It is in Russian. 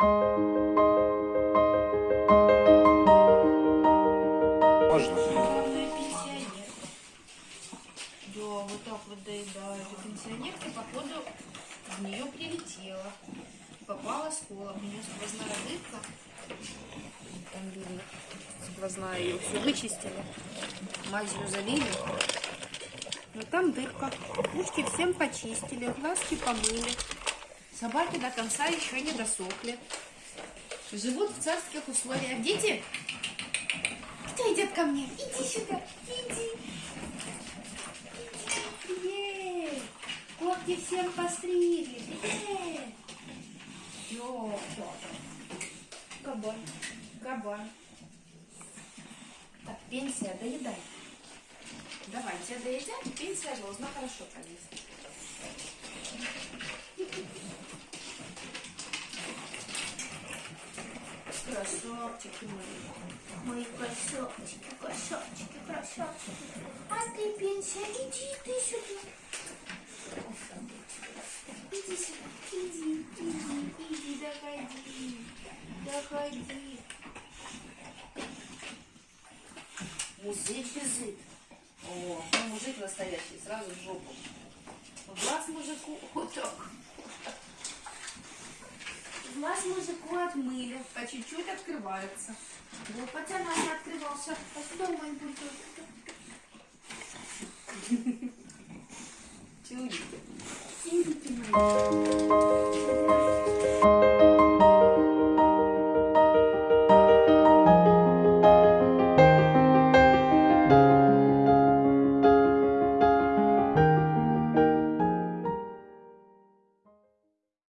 Можно? Да, вот так вот доедает. И пенсионерка, походу, в нее прилетела. Попала скола. У нее сквозная дырка. Там видно, сквозная ее все вычистили. Мазью залили. Но там дырка. Ушки всем почистили, глазки помыли. Собаки до конца еще не досохли. Живут в царских условиях. Дети, кто идет ко мне? Иди сюда, иди. Иди. Ей. Когти всем постригли. Ей. Йо, Кабан, кабан. Так, пенсия, доедай. Давай, тебя доедят, и пенсия должна хорошо пролезть. Красавчики мои. Мои красавчики, красавчики, красавчики. А ты, пенсия, иди ты сюда. Иди сюда, иди, иди, иди, доходи, доходи. Музык физик. О, ну мужик настоящий, сразу в жопу. В глаз мужику, вот так. Глаз мужику отмыли, по чуть-чуть открывается. Да, хотя не открывался. А сюда мой бульдог. Чудики. Чудики мои.